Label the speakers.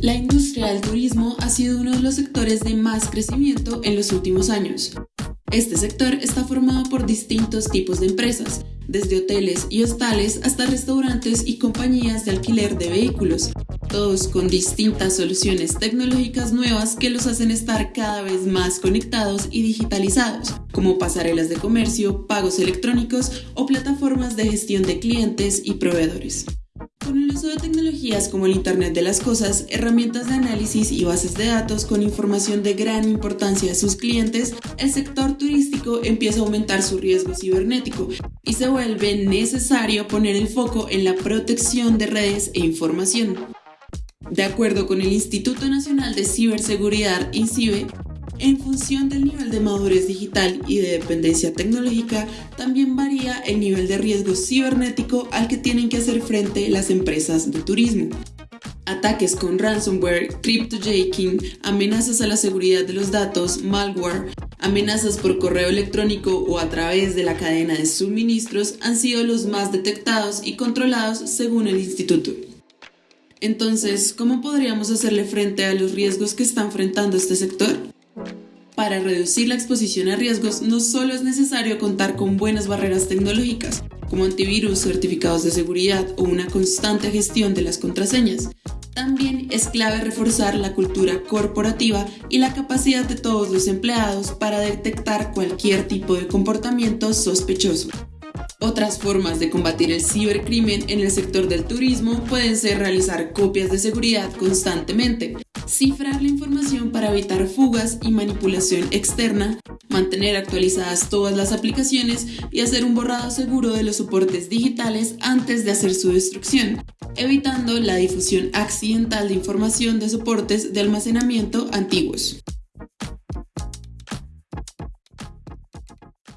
Speaker 1: La industria del turismo ha sido uno de los sectores de más crecimiento en los últimos años. Este sector está formado por distintos tipos de empresas, desde hoteles y hostales hasta restaurantes y compañías de alquiler de vehículos, todos con distintas soluciones tecnológicas nuevas que los hacen estar cada vez más conectados y digitalizados, como pasarelas de comercio, pagos electrónicos o plataformas de gestión de clientes y proveedores. Con el uso de tecnologías como el Internet de las Cosas, herramientas de análisis y bases de datos con información de gran importancia a sus clientes, el sector turístico empieza a aumentar su riesgo cibernético y se vuelve necesario poner el foco en la protección de redes e información. De acuerdo con el Instituto Nacional de Ciberseguridad, INCIBE, en función del nivel de madurez digital y de dependencia tecnológica, también varía el nivel de riesgo cibernético al que tienen que hacer frente las empresas de turismo. Ataques con ransomware, cryptojaking, amenazas a la seguridad de los datos, malware, amenazas por correo electrónico o a través de la cadena de suministros han sido los más detectados y controlados según el instituto. Entonces, ¿cómo podríamos hacerle frente a los riesgos que está enfrentando este sector? Para reducir la exposición a riesgos no solo es necesario contar con buenas barreras tecnológicas, como antivirus, certificados de seguridad o una constante gestión de las contraseñas. También es clave reforzar la cultura corporativa y la capacidad de todos los empleados para detectar cualquier tipo de comportamiento sospechoso. Otras formas de combatir el cibercrimen en el sector del turismo pueden ser realizar copias de seguridad constantemente, cifrar la información para evitar fugas y manipulación externa, mantener actualizadas todas las aplicaciones y hacer un borrado seguro de los soportes digitales antes de hacer su destrucción, evitando la difusión accidental de información de soportes de almacenamiento antiguos.